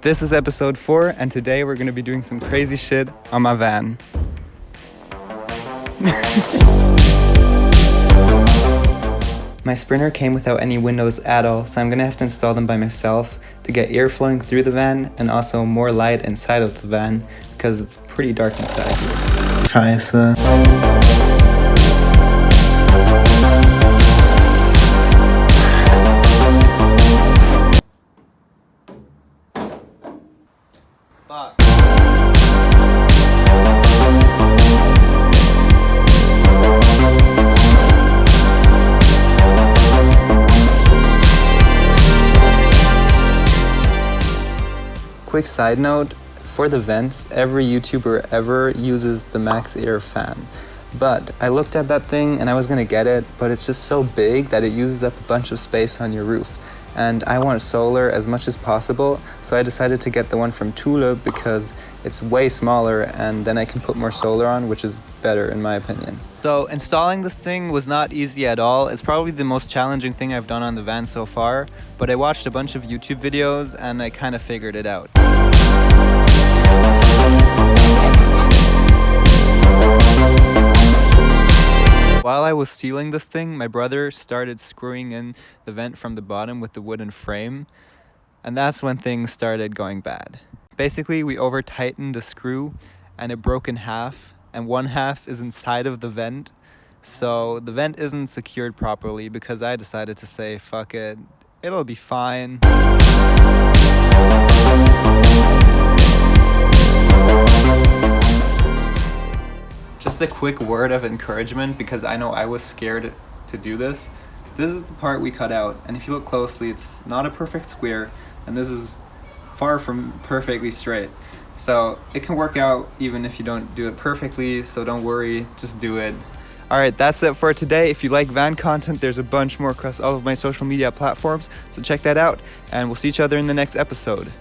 This is episode 4 and today we're going to be doing some crazy shit on my van. My Sprinter came without any windows at all, so I'm gonna have to install them by myself to get air flowing through the van and also more light inside of the van because it's pretty dark inside. Scheiße. Fuck. Quick side note, for the vents, every YouTuber ever uses the MaxxAir fan. But I looked at that thing and I was gonna get it, but it's just so big that it uses up a bunch of space on your roof. And I want solar as much as possible, so I decided to get the one from Thule because it's way smaller and then I can put more solar on, which is better in my opinion. So installing this thing was not easy at all. It's probably the most challenging thing I've done on the van so far, but I watched a bunch of YouTube videos and I kind of figured it out. While I was sealing this thing, my brother started screwing in the vent from the bottom with the wooden frame, and that's when things started going bad. Basically, we over tightened the screw and it broke in half, and one half is inside of the vent, so the vent isn't secured properly because I decided to say, fuck it, it'll be fine. A quick word of encouragement because I know I was scared to do this. This is the part we cut out and if you look closely it's not a perfect square and this is far from perfectly straight. So it can work out even if you don't do it perfectly so don't worry, just do it. Alright, that's it for today. If you like van content, there's a bunch more across all of my social media platforms, so check that out, and we'll see each other in the next episode.